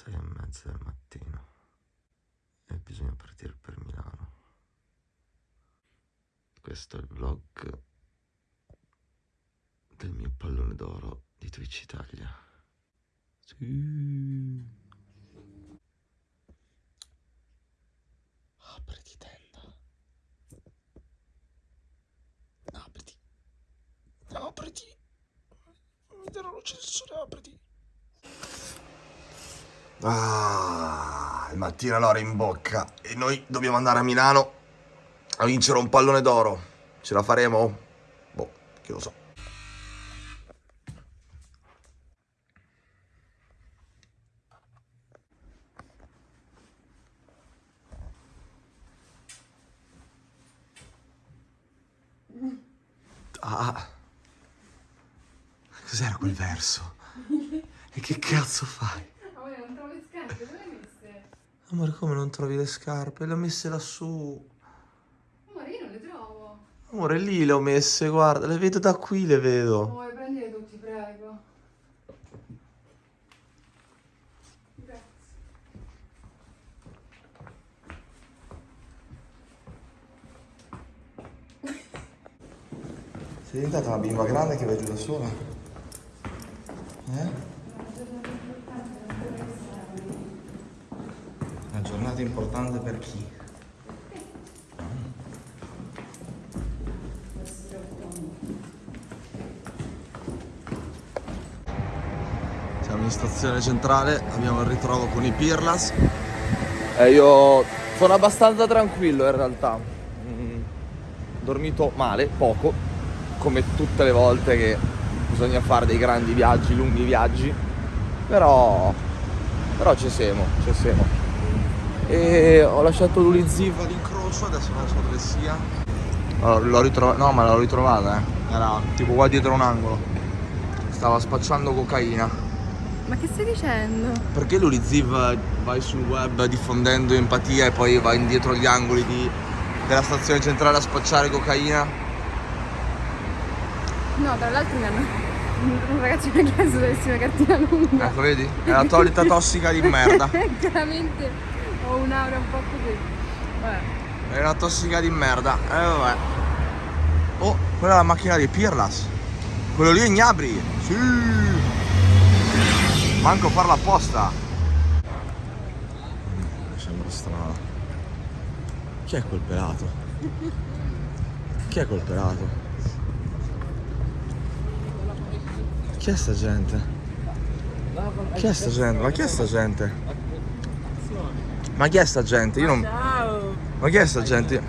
sei e mezza del mattino e bisogna partire per Milano. Questo è il vlog del mio pallone d'oro di Twitch Italia. Sì. Apriti tenda. Apriti. Apriti. Mi darò luce del sole, apriti. Ah, il mattino l'ora in bocca e noi dobbiamo andare a Milano a vincere un pallone d'oro. Ce la faremo? Boh, chi lo so. Ah, cos'era quel verso? E che cazzo fai? Amore, non trovo le scarpe, dove le hai messe? Amore, come non trovi le scarpe? Le ho messe lassù. Amore, io non le trovo. Amore, lì le ho messe, guarda, le vedo da qui, le vedo. Amore, prendile tutti, prego. Grazie. Sei diventata una bimba grande che vedi da sola? Eh? Giornata importante per chi? Siamo in stazione centrale, abbiamo il ritrovo con i Pirlas. E io sono abbastanza tranquillo in realtà. Mm, dormito male, poco, come tutte le volte che bisogna fare dei grandi viaggi, lunghi viaggi. Però, però ci siamo, ci siamo. E ho lasciato l'Uliziva d'incrocio, adesso non so dove sia. Allora, l'ho ritrovata, no ma l'ho ritrovata, eh. Era tipo qua dietro un angolo. Stava spacciando cocaina. Ma che stai dicendo? Perché l'Uliziv vai sul web diffondendo empatia e poi va indietro agli angoli di- della stazione centrale a spacciare cocaina? No, tra l'altro mi hanno... Un ragazzo mi ha chiesto se avessi una cartina lunga. Ecco, vedi? È la solita tossica di merda. Chiaramente ho un'aura un po' così. Vabbè. È una tossica di merda. Eh vabbè. Oh, quella è la macchina di Pirlas. Quello lì è Gnabri. Sì. Manco farla apposta. Mi sembra strano. Chi è quel pelato? Chi è quel pelato? Chi è sta gente? Chi è sta gente? Ma chi è sta gente? Ma chi è sta gente? Io non... Ma chi è sta gente?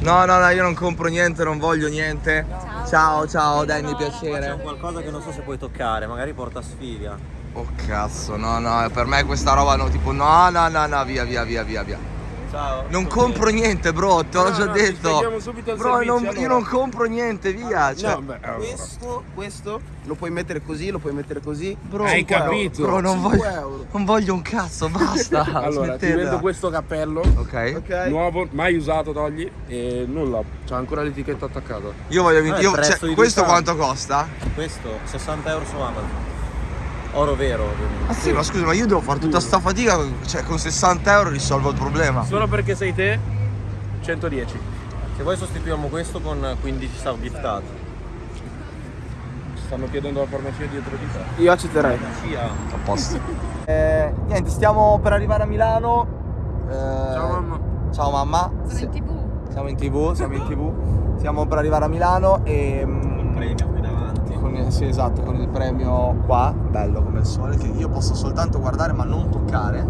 No, no, no, io non compro niente, non voglio niente. Ciao, ciao, Danny, C'è piacere. qualcosa che non so se puoi toccare, magari porta sfiga. Oh cazzo, no, no, per me questa roba no, tipo no, no, no, no, via, via, via, via, via. Ciao. Non compro niente, bro, te l'ho No, già no, ti detto. Bro, servizio, non- io allora. non compro niente, via. Cioè, No, beh, allora. Questo, questo lo puoi mettere così, lo puoi mettere così. bro, Hai capito? Bro, non 5 voglio, euro. non voglio un cazzo, basta. Allora, ti smettetela. vendo questo cappello Ok. Ok? nuovo, mai usato, togli e nulla, c'ha ancora l'etichetta attaccata. Io voglio Ah, io- cioè, questo quanto costa? Questo 60 euro su Amazon. Oro vero, ovviamente. Ah sì, ma scusa, ma io devo fare tutta sta fatica, cioè con 60 euro risolvo il problema. Solo perché sei te, 110. Se vuoi sostituiamo questo con 15 sub giftati. Ci stanno chiedendo la farmacia dietro di te. Io accetterei. Sia. A posto. Eh, niente, stiamo per arrivare a Milano. Eh, Ciao mamma. Ciao mamma. Sono in tv. Siamo in tv, siamo in tv. Stiamo per arrivare a Milano e. mm, Premio. Con il, sì, esatto, con il premio qua, bello come il sole, che io posso soltanto guardare ma non toccare.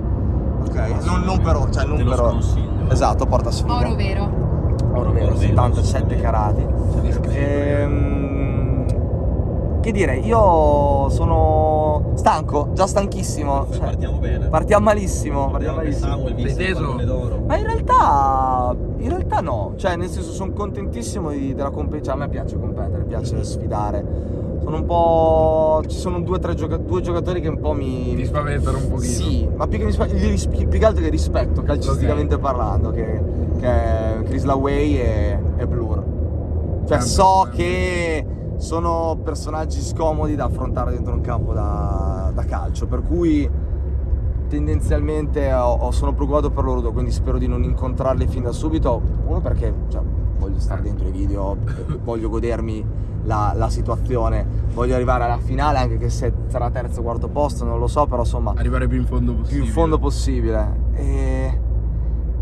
Ok? Non, non però, cioè non però. sconsiglio. Esatto, porta sfiga. Oro vero. Oro vero, Oro vero, 77 sì. carati. Ehm, che dire, io sono stanco, già stanchissimo. Cioè, partiamo bene. partiamo malissimo, partiamo Partiamo malissimo. Samuel il d'oro. Ma in realtà, in realtà no, cioè nel senso sono contentissimo di- della competizione, cioè, a me piace competere, piace sfidare. Sono un po'... ci sono due o tre gioca- due giocatori che un po' mi... Ti spaventano un pochino. Sì, ma più che, mi spa- più che altro che rispetto calcisticamente parlando, che, che è Chris Laway e, e Blur. Cioè Ah, so beh, che sono personaggi scomodi da affrontare dentro un campo da, da calcio, per cui tendenzialmente ho- ho- sono preoccupato per loro due, quindi spero di non incontrarli fin da subito. Uno perché cioè, voglio stare dentro i video, voglio godermi la, la situazione, voglio arrivare alla finale, anche che se sarà terzo o quarto posto, non lo so, però insomma Arrivare più in fondo più possibile. in fondo possibile. E,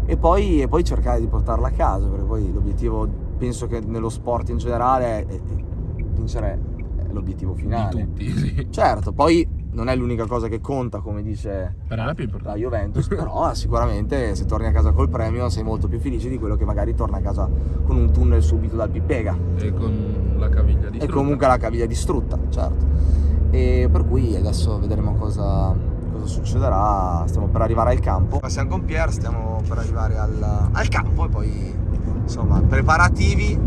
e poi, e poi cercare di portarla a casa, perché poi l'obiettivo, penso che nello sport in generale, è, è vincere è l'obiettivo Di finale. tutti, sì. Certo, poi non è l'unica cosa che conta, come dice Per la più la importante. Juventus, però sicuramente se torni a casa col premio sei molto più felice di quello che magari torna a casa con un tunnel subito dal Pippega E con la caviglia di e comunque la caviglia distrutta, certo. E per cui adesso vedremo cosa, cosa succederà. Stiamo per arrivare al campo. Siamo con Pier, stiamo per arrivare al, al campo e poi insomma preparativi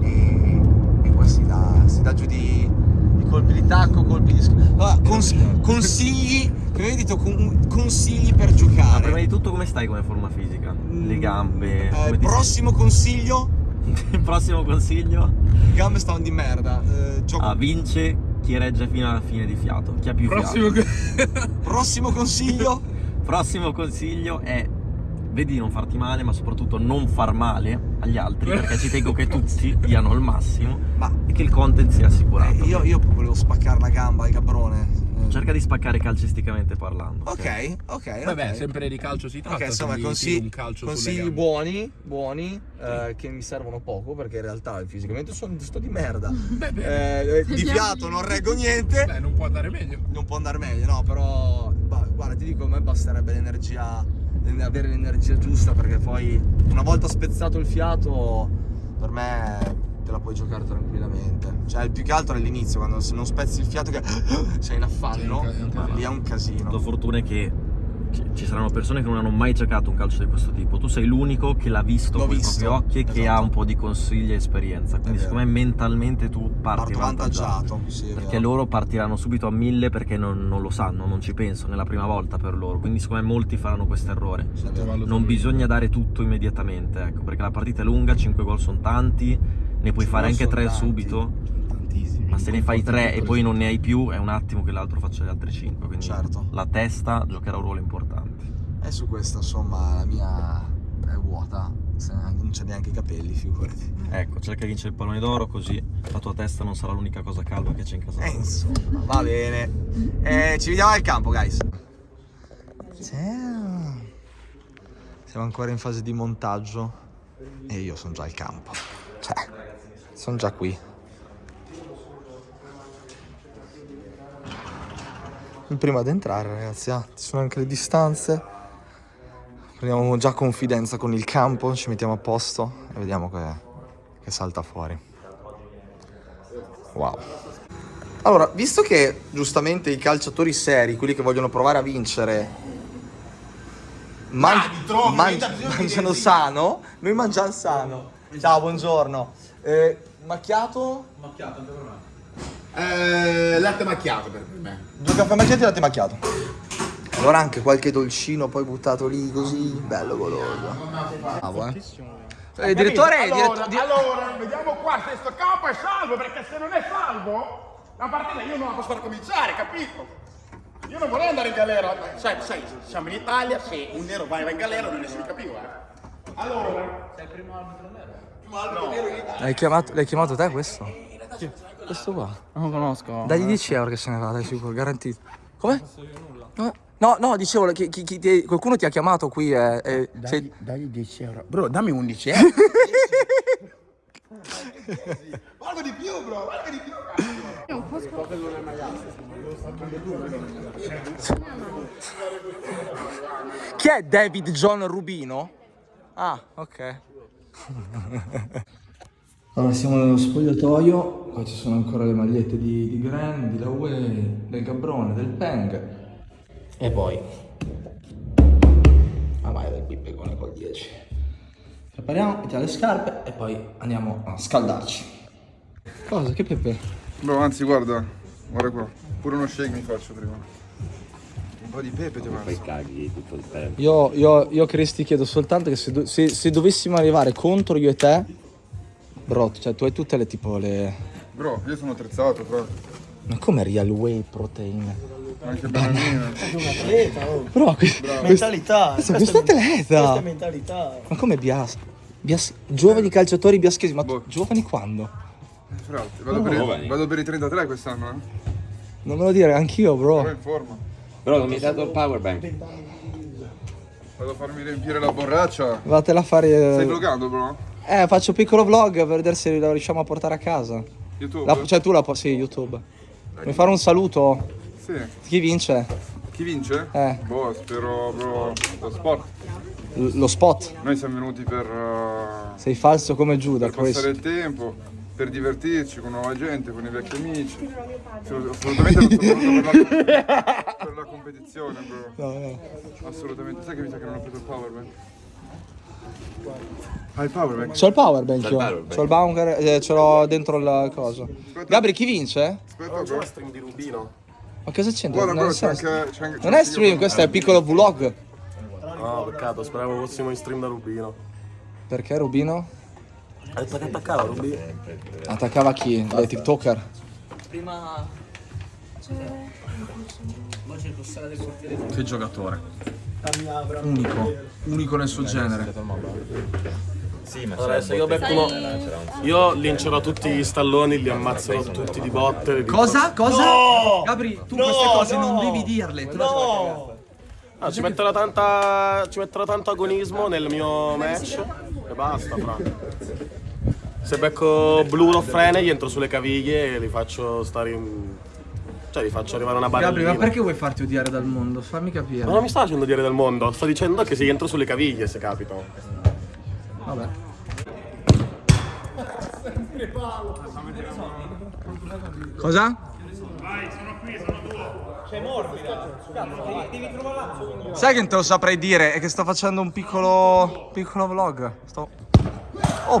e, e poi si dà, si dà giù di, di colpi di tacco, colpi di... Ah, cons- consigli, hai detto, con- consigli per Ma prima giocare. di tutto come stai come forma fisica? Le gambe? Eh, prossimo consiglio, senti? prossimo consiglio? gambe stavano di merda. Eh, gioco Ah, vince chi regge fino alla fine di fiato. Chi ha più Prossimo fiato. Prossimo consiglio? Prossimo consiglio è vedi di non farti male, ma soprattutto non far male agli altri, perché ci tengo che tutti diano il massimo Ma e che il content sia assicurato. eh, io, io volevo spaccare la gamba al cabrone. Eh, Cerca di spaccare calcisticamente parlando. Ok, ok. Vabbè, ok. sempre di calcio si tratta. Ok, insomma, consigli, tiri un calcio sulle consigli gambe. buoni, buoni, eh, che mi servono poco perché in realtà fisicamente sono, sto di merda. Beh, beh, Eh, di fiato non reggo niente. beh, non può andare meglio. Non può andare meglio, no, però ba- guarda, ti dico, a me basterebbe l'energia, l'en- avere l'energia giusta perché poi una volta spezzato il fiato, per me te la puoi giocare tranquillamente. Cioè, il più che altro è l'inizio, quando se non spezzi il fiato che sei in affanno, Sì, è un ca- è un lì è un La casino. fortuna è che ci- saranno persone che non hanno mai giocato un calcio di questo tipo. Tu sei l'unico che l'ha visto L'ho con i visto, propri occhi e che esatto. ha un po' di consigli e esperienza. Quindi, vero. secondo me, mentalmente tu parti Parto avvantaggiato, sì, Perché loro partiranno subito a mille perché non, non lo sanno, non ci pensano, è la prima volta per loro. Quindi, secondo me, molti faranno questo errore. Sì, Non bisogna dare tutto immediatamente, ecco, perché la partita è lunga, 5 gol sono tanti, ne puoi Ci fare anche sono 3 tanti. subito. Ma se ne fai 3 e poi non ne hai più, è un attimo che l'altro faccia gli altri 5. Quindi Certo. la testa giocherà un ruolo importante. E su questo, insomma, la mia è vuota. Non c'è neanche i capelli, figurati. Ecco, cerca di vincere il pallone d'oro, così la tua testa non sarà l'unica cosa calva che c'è in casa. E tua. insomma, va bene. Eh, ci vediamo al campo, guys. Ciao. Siamo ancora in fase di montaggio e io sono già al campo. Cioè, sono già qui. Il primo ad entrare, ragazzi. ah. Ci sono anche le distanze. Prendiamo già confidenza con il campo, ci mettiamo a posto e vediamo che, che salta fuori. Wow. Allora, visto che giustamente i calciatori seri, quelli che vogliono provare a vincere, man- man- mangiano sano, noi mangiamo sano. Ciao, buongiorno. Eh, macchiato? Eh, latte macchiato per me. Due caffè macchiati e latte macchiato. Allora anche qualche dolcino poi buttato lì così, bello goloso. Bravo, eh. Eh, direttore, allora, diretto- di- allora, vediamo qua se sto campo è salvo, perché se non è salvo, la partita io non la posso far cominciare, capito? Io non vorrei andare in galera, sai, sai, siamo in Italia, se un nero va, in galera non ne si più, eh. Allora, sei il primo arbitro nero? L'hai chiamato, l'hai chiamato te questo? Questo qua. Non lo conosco. Dagli 10 euro che se ne va, dai sicuro, garantito. Come? No, no, no, dicevo, chi- chi- chi ti- qualcuno ti ha chiamato qui e... e sei- Dagli 10 euro. Bro, dammi 11 euro. valgo di più, bro, valgo di più. È un po' Chi è David John Rubino? Ah, ok. Allora, siamo nello spogliatoio, qua ci sono ancora le magliette di, di Gran, di Laue, del Gabrone, del Peng. E poi... Ah vai, del Pippegone col 10. Prepariamo, mettiamo le scarpe e poi andiamo a scaldarci. Cosa? Che pepe? Bro, anzi guarda, guarda qua, pure uno shake mi faccio prima. Un po' di pepe ti mangio. Io, io, io Chris ti chiedo soltanto che se, do- se- se dovessimo arrivare contro io e te, bro, cioè tu hai tutte le tipo le... Bro, io sono attrezzato, però. Ma come real whey protein? Anche Bananina. Però que- Mentalità. questo, questo atleta. Questa è mentalità. Ma come Bias? Bias- Giovani calciatori biaschesi, ma Boh. giovani quando? Fra l'altro, Vado, per i, vado per i 33 quest'anno, eh. Non me lo dire, anch'io, Però bro. in forma. Però non mi hai dato il power bank. Vado a farmi riempire la borraccia. Vatela a fare. Stai Eh, vloggando, bro? Eh, faccio un piccolo vlog per vedere se lo riusciamo a portare a casa. YouTube? La- cioè, tu la puoi. Sì, YouTube. Vuoi fare un saluto? Sì. Chi vince? Chi vince? Eh. Boh, spero, bro, lo sport. L- lo spot. Noi siamo venuti per, uh, Sei falso come Giuda. per passare il tempo, per divertirci con nuova gente, con i vecchi amici. Assolut- Assolutamente non sono per la, per la competizione, bro. No, no. Assolutamente. Sai che mi sa che non ho preso il powerbank? Ah, il powerbank? C'ho il powerbank io. C'ho il bunker, eh, ce l'ho dentro il coso. Gabri, chi vince? Aspetta, bro. stream di Rubino. Ma cosa c'entra? Guarda, Non, bro, c'è è- anche... c'è anche- c'è non è anche stream, io. questo è un piccolo vlog. No, peccato, speravo fossimo in stream da Rubino. Perché Rubino? Ha detto che attaccava Rubino. Attaccava chi? Le TikToker. Che giocatore. Unico. Unico nel suo genere. Adesso io becco uno. Io lincerò tutti gli stalloni, li ammazzerò tutti di botte. li- Cosa? Cosa? No! Gabri, tu No, queste cose non no! devi dirle. Tu No! Ah, ci, metterò tanta, ci metterò tanto agonismo nel mio match e basta, fra. Se becco blu o frene, gli entro sulle caviglie e li faccio stare in... Cioè, li faccio arrivare una barellina. Gabri, ma perché vuoi farti odiare dal mondo? Fammi capire. Ma non mi sta facendo dire del mondo, sto dicendo che se gli entro sulle caviglie, se capita. Vabbè. Cosa? Sai che non te lo saprei dire? È che sto facendo un piccolo. piccolo vlog. Sto. Oh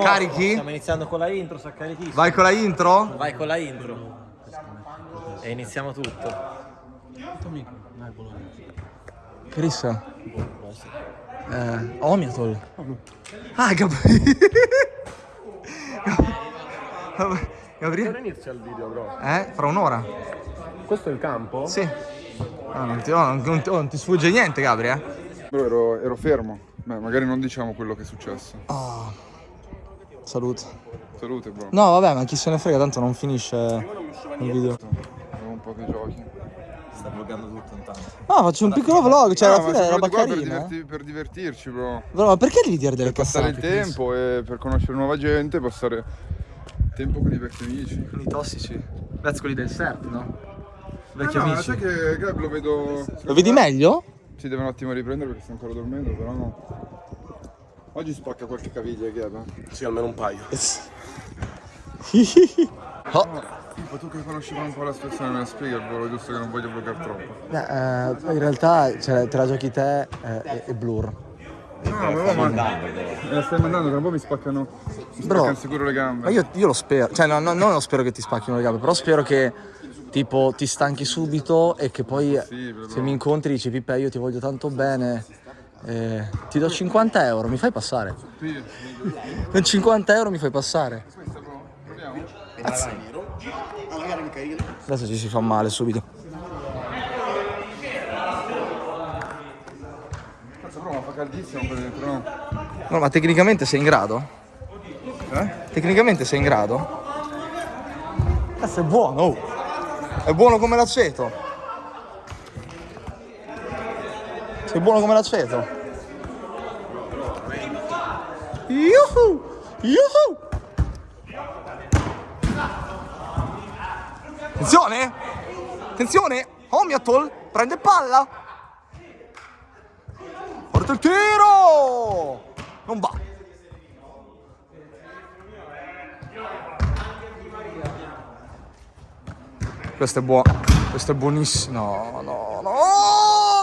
Carichi? Stiamo iniziando con la intro, sa caritissimo. Vai con la intro? Vai con la intro. E iniziamo tutto. Chris. Eh, Omiatol. Ah, Gabriele. Gabriele. inizia il video, bro. Eh? Fra un'ora? Questo è il campo? Sì. Ah, non, ti, no, non- non ti- non ti sfugge niente, Gabri, eh? Bro, ero, ero fermo. Beh, magari non diciamo quello che è successo. Ah. Salute. Salute, bro. No, vabbè, ma chi se ne frega, tanto non finisce il video. Avevo un po' di giochi. Sta vloggando tutto intanto. No, faccio un piccolo vlog, cioè No, alla ma fine è roba qua per, carina. eh. diverti- per divertirci, bro. Bro, ma perché devi dire delle Per passare il cazzate? Chris? tempo e per conoscere nuova gente, passare tempo con i vecchi amici. Con i tossici. That's quelli del CERT, no? Vecchi Ah, no, amici. sai che Gab lo vedo. Lo vedi meglio? Si deve un attimo riprendere perché sta ancora dormendo, però no. Oggi spacca qualche caviglia Gab. eh. Sì, almeno un paio. Oh. Tipo tu che conosci un po' la situazione me la spieghi al volo, giusto che non voglio bloccare troppo. in realtà te la giochi te eh, e, Blur. No, ma va, ma. Me la stai mandando, tra un po' mi spaccano. Mi Bro, spaccano sicuro le gambe. Ma io, io lo spero, cioè no, no, non lo spero che ti spacchino le gambe, però spero che tipo ti stanchi subito e che poi Possibile, se mi incontri dici Pippe io ti voglio tanto bene, eh, ti do 50 euro, mi fai passare? Con 50 euro mi fai passare? proviamo. Adesso ci si fa male subito. No, ma tecnicamente sei in grado? Eh? Tecnicamente sei in grado? Cazzo è buono, oh. È buono come l'aceto. Sei buono come l'aceto. Yuhu! Yuhu! Attenzione! Attenzione! Omiatol prende palla! Porta il tiro! Non va. Questo è buono. Questo è buonissimo. No, no, no.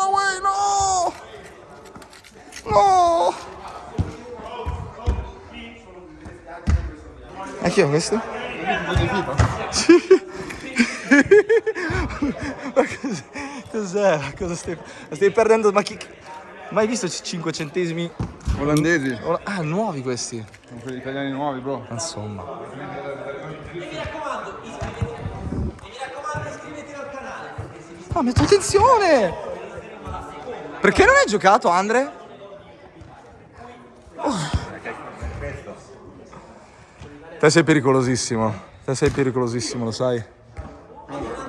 Uè, no. No. E chi è questo? Sì. Ma cos'è? Cos'è? Cosa stai, stai perdendo? Ma chi... Mai visto 5 centesimi? Olandesi, Ah, nuovi questi. sono quelli italiani nuovi, bro. Insomma. Ah, metto attenzione! Perché non hai giocato, Andre? Te sei pericolosissimo. Te sei pericolosissimo, lo sai.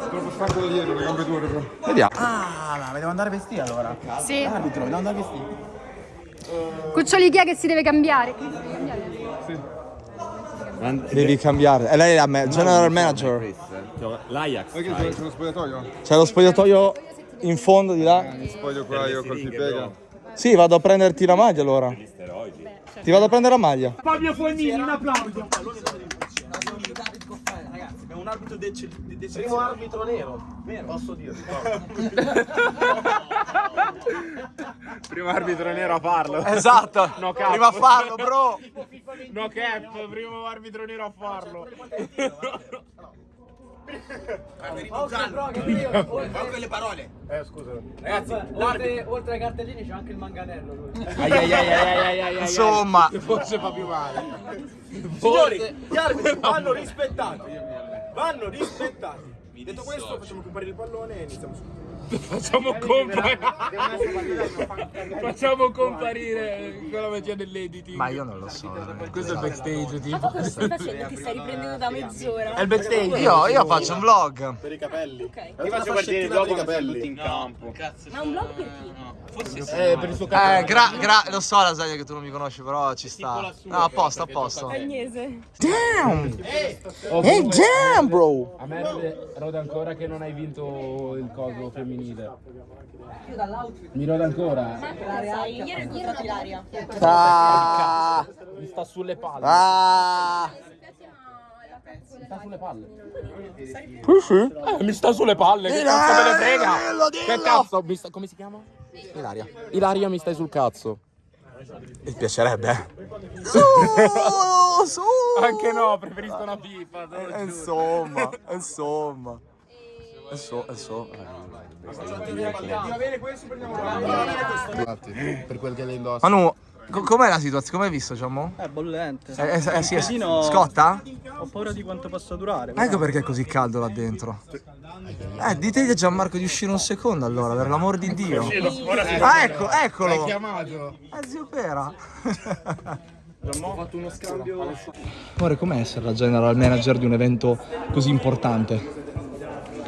Troppo stanco da dietro, le gambe dure. Vediamo. Ah, ma devo andare vestiti allora. Sì. Arbitro, devo andare vestiti. Cuccioli chi è che si deve cambiare? Devi cambiare. E lei è la ma- general manager. L'Ajax. C'è lo spogliatoio? C'è lo spogliatoio in fondo di là. Mi spoglio qua io col Pipega. Sì, vado a prenderti la maglia allora. Ti vado a prendere la maglia. Primo arbitro nero. Posso dirlo. Primo arbitro nero a farlo. Esatto. No cap. Prima a farlo, bro. No cap, primo arbitro nero a farlo. Con quelle parole. Eh, scusa. Ragazzi, Oltre, oltre ai cartellini c'è anche il manganello lui. Ai ai ai ai ai ai ai ai. Insomma. Forse fa più male. Signori, gli arbitri vanno rispettati. Vanno rispettati. Detto questo, facciamo comparire il pallone e iniziamo subito. Facciamo comparire. Facciamo comparire quella magia dell'editing. Ma io non lo so. Questo è il backstage, tipo. Cosa stai facendo? Ti stai riprendendo da mezz'ora? È il backstage. Io, io faccio un vlog. Per i capelli. Ok. Ti faccio partire dopo per i capelli. in campo. Ma un vlog per chi? Eh, per il suo Eh, gra, gra, lo so Lasagna che tu non mi conosci, però ci sta. No, a posto, a posto. Agnese. Damn! Hey, damn, bro! A me rode ancora che non hai vinto il coso femminile. Mi rode ancora. Ieri ieri ero l'aria. Ah, Mi sta sulle palle. ah. Mi sta sulle palle. Sì, sì. Eh, mi sta sulle palle. Che cazzo me ne frega? Dillo, dillo. Che cazzo? Mi sta- come si chiama? Ilaria. Ilaria, mi stai sul cazzo. Mi piacerebbe. Su, su. Anche no, preferisco una pipa. Eh. Insomma, insomma. Insomma, insomma. Va bene questo, prendiamo Per quel che le indossa. Manu, co- com'è la situazione? Come hai visto, Giammo? È bollente. Eh, eh, eh, sì, eh, casino- Scotta? Ho paura di quanto possa durare. Ecco perché è così caldo là dentro. Eh, ditegli a Gianmarco di uscire un secondo allora, per l'amor di Dio. Ah, ecco, eccolo. chiamato? Eh, zio Pera. Ho fatto uno scambio. Amore, com'è essere la general manager di un evento così importante?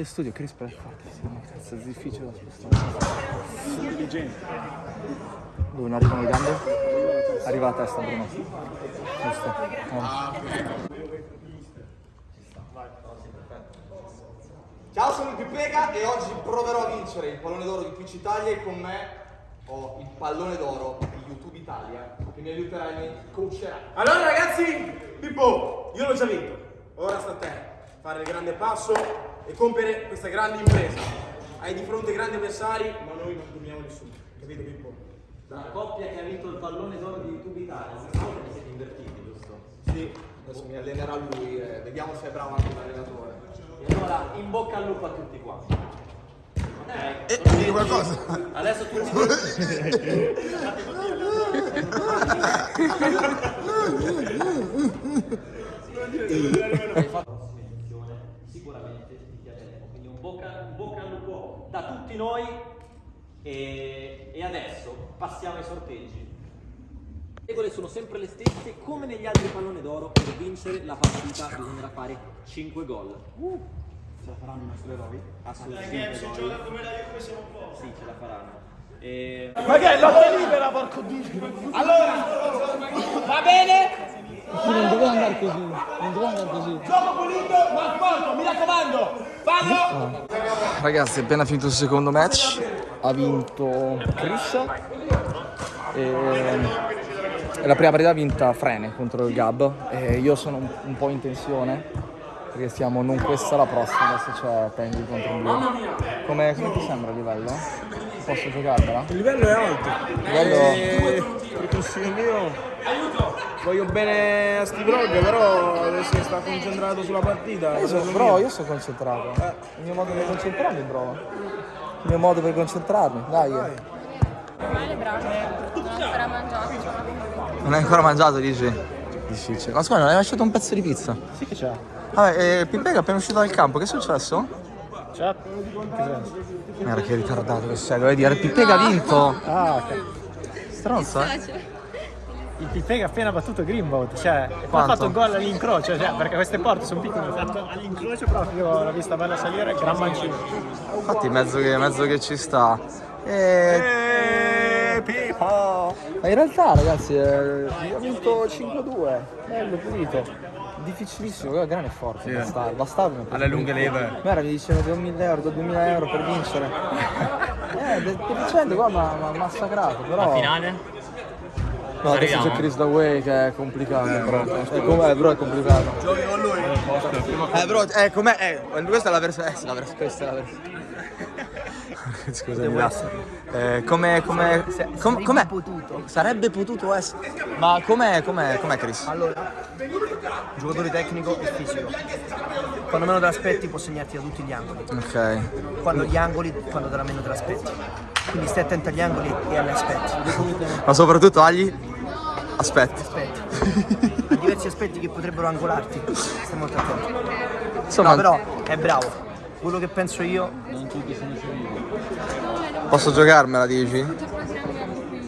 il studio Chris per fortissimo, cazzo, è difficile da spostare. Intelligente. Dove non arrivano le gambe? Arriva la testa, Bruno. Giusto. Ciao, sono il Pipega e oggi proverò a vincere il pallone d'oro di Twitch Italia e con me ho il pallone d'oro di YouTube Italia che mi aiuterà e mi coacherà. Allora ragazzi, Pippo, io l'ho già vinto. Ora sta a te fare il grande passo e compiere questa grande impresa. Hai di fronte grandi avversari, ma noi non dobbiamo nessuno. Capito Pippo? La coppia che ha vinto il pallone d'oro di YouTube Italia, si sa che siete invertiti, giusto? Sì, adesso mi allenerà lui e vediamo se è bravo anche l'allenatore. E allora in bocca al lupo a tutti quanti. Eh, Dire qualcosa? Adesso tutti sicuramente ti piaceremo. Quindi un bocca, un bocca al lupo da tutti noi e, e adesso passiamo ai sorteggi. Le regole sono sempre le stesse, come negli altri pallone d'oro, per vincere la partita bisognerà fare 5 gol. ce la faranno i nostri eroi? Assolutamente. Se gioca come la Juve siamo pochi. Sì, ce la faranno. E... Ma che è lotta libera, porco dio! Allora, va bene? Non doveva andare così, non doveva andare così. Gioco pulito, ma sporco, mi raccomando! Fallo! Ragazzi, è appena finito il secondo match. Ha vinto Chris. E e la prima partita ha vinta Frene contro il Gab. E io sono un, un po' in tensione. Perché stiamo non questa la prossima, adesso c'è Penguin contro il Blue. Come, come ti sembra il livello? Posso giocartela? Il livello è alto. Il livello- E... Per consiglio mio, voglio bene a Steve Rogge, però adesso sta concentrato sulla partita. Io sono, bro, io sono concentrato. Il mio modo per concentrarmi, bro. Il mio modo per concentrarmi, dai. Male bravo. Non ho ancora mangiato. Non hai ancora mangiato, dici? Difficile. Ma scusa, non hai lasciato un pezzo di pizza? Sì che c'è. Vabbè, eh, Pimpega è appena uscito dal campo, che è successo? C'è? Che senso? Guarda che ritardato che sei, dovevi dire Pimpega ha vinto! Ah, ok. Stronza, eh? Il Pippega ha appena battuto Greenbout, cioè, ha fatto un gol all'incrocio, cioè, perché queste porte sono piccole, ha fatto all'incrocio proprio, l'ho vista bella salire, gran mancino. Infatti mezzo che, mezzo che ci sta. E... Ma in realtà ragazzi, eh, ho vinto 5-2, bello pulito. Difficilissimo, però Grana è forte, bastardo, bastardo. Alle lunghe leve. Guarda, mi dicevano do 1000 euro, do 2000 euro per vincere. eh, de- deficiente qua mi ha massacrato, però... Finale? No, adesso c'è Chris Daway che è complicato, bro. Eh, com'è, bro, è complicato. Giochi con lui? Eh, bro, eh, com'è? Eh, questa è la versione... Eh, la vers- questa è la versione... Scusami, Lasse. Eh, come, come, com- com'è? potuto. Sarebbe potuto essere. Ma com'è, com'è, com'è Chris? Allora, giocatore tecnico e fisico. Quando meno te l'aspetti può segnarti da tutti gli angoli. Ok. Quando gli angoli, quando te la meno te l'aspetti. Quindi stai attento agli angoli e agli aspetti. Ma soprattutto agli aspetti. Aspetti. A diversi aspetti che potrebbero angolarti. Stai molto attento. Insomma, No, però è bravo. Quello che penso io, posso giocarmela, dici? Eh,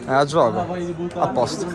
la gioco. A posto.